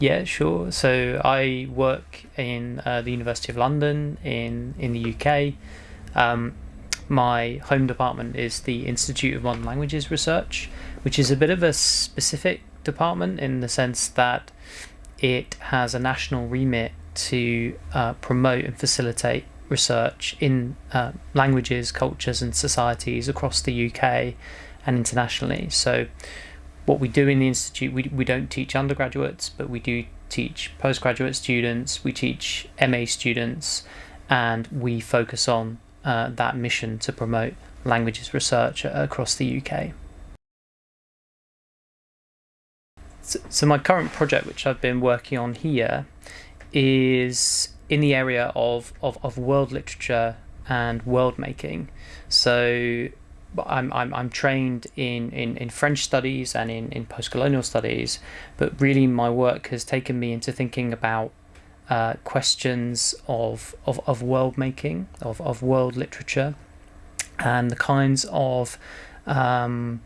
Yeah, sure. So I work in uh, the University of London in in the UK. Um, my home department is the Institute of Modern Languages Research, which is a bit of a specific department in the sense that it has a national remit to uh, promote and facilitate research in uh, languages, cultures, and societies across the UK and internationally. So, what we do in the institute, we, we don't teach undergraduates, but we do teach postgraduate students, we teach MA students, and we focus on uh, that mission to promote languages research across the UK. So, so my current project, which I've been working on here, is in the area of, of, of world literature and world making. So I'm, I'm, I'm trained in, in, in French studies and in, in post-colonial studies, but really my work has taken me into thinking about uh, questions of, of, of world making, of, of world literature, and the kinds of um,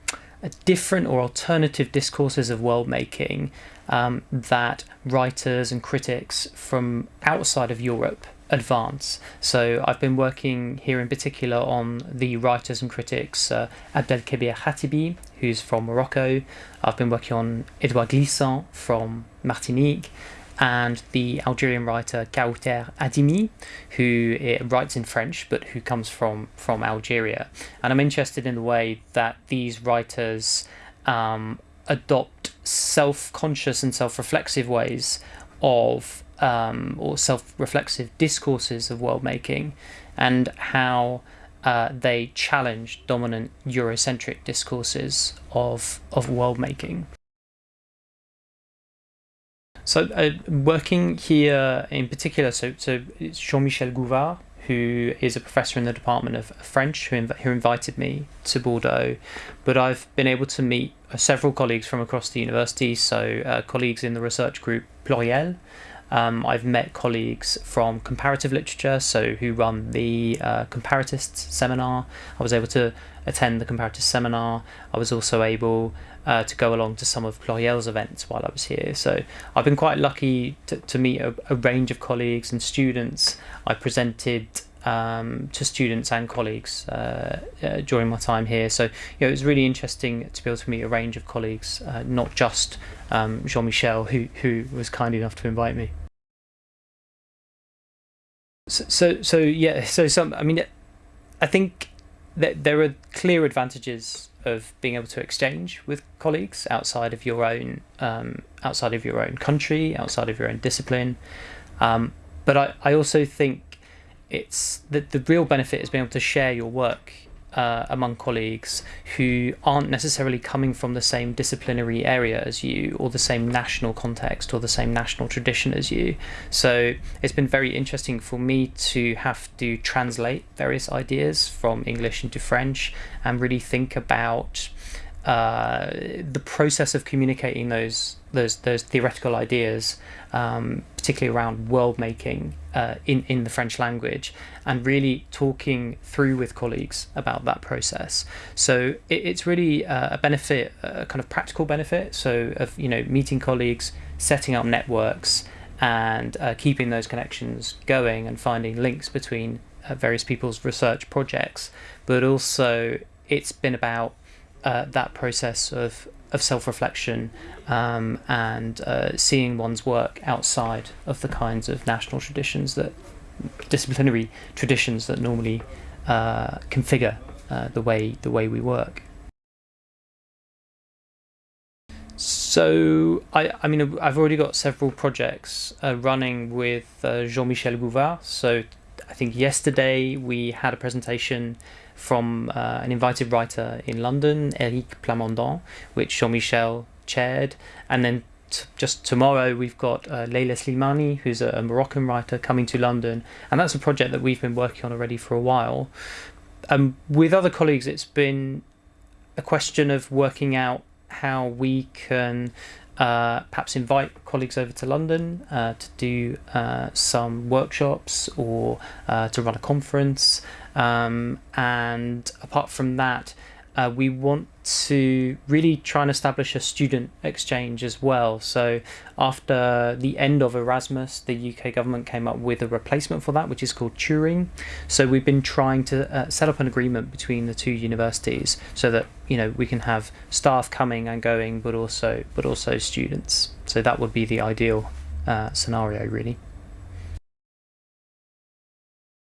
different or alternative discourses of world making um, that writers and critics from outside of Europe advance. So I've been working here in particular on the writers and critics uh, Abdelkebir Khatibi, who's from Morocco. I've been working on Edouard Glissant from Martinique and the Algerian writer Kaouther Adimi, who eh, writes in French but who comes from, from Algeria. And I'm interested in the way that these writers um, adopt self-conscious and self-reflexive ways of um, or self-reflexive discourses of world making and how uh, they challenge dominant Eurocentric discourses of, of world making. So uh, working here in particular, so, so Jean-Michel Gouvard, who is a professor in the Department of French, who, inv who invited me to Bordeaux. But I've been able to meet uh, several colleagues from across the university, so uh, colleagues in the research group Pluriel. Um, I've met colleagues from comparative literature, so who run the uh, Comparatists seminar. I was able to attend the Comparative seminar. I was also able uh, to go along to some of Pluriel's events while I was here. So I've been quite lucky to, to meet a, a range of colleagues and students. I presented um, to students and colleagues uh, uh, during my time here. So you know, it was really interesting to be able to meet a range of colleagues, uh, not just um, Jean-Michel, who who was kind enough to invite me. So, so so yeah, so some I mean, I think that there are clear advantages of being able to exchange with colleagues outside of your own um, outside of your own country, outside of your own discipline. Um, but I, I also think it's that the real benefit is being able to share your work uh, among colleagues who aren't necessarily coming from the same disciplinary area as you or the same national context or the same national tradition as you. So it's been very interesting for me to have to translate various ideas from English into French and really think about uh, the process of communicating those those those theoretical ideas, um, particularly around world making uh, in in the French language, and really talking through with colleagues about that process. So it, it's really uh, a benefit, a kind of practical benefit. So of you know meeting colleagues, setting up networks, and uh, keeping those connections going, and finding links between uh, various people's research projects. But also, it's been about uh, that process of of self-reflection um, and uh, seeing one's work outside of the kinds of national traditions that disciplinary traditions that normally uh, configure uh, the way the way we work. So I, I mean I've already got several projects uh, running with uh, Jean-Michel Gouvard. So I think yesterday we had a presentation from uh, an invited writer in London, Eric Plamondon, which Jean-Michel chaired, and then just tomorrow we've got uh, Leila Slimani, who's a, a, Moroccan writer, coming to London, and that's a project that we've been working on already for a while. Um, with other colleagues, it's been a question of working out how we can uh, perhaps invite colleagues over to London uh, to do uh, some workshops or uh, to run a conference. Um, and apart from that, uh, we want to really try and establish a student exchange as well. So, after the end of Erasmus, the UK government came up with a replacement for that, which is called Turing. So, we've been trying to uh, set up an agreement between the two universities so that you know we can have staff coming and going, but also but also students. So that would be the ideal uh, scenario, really.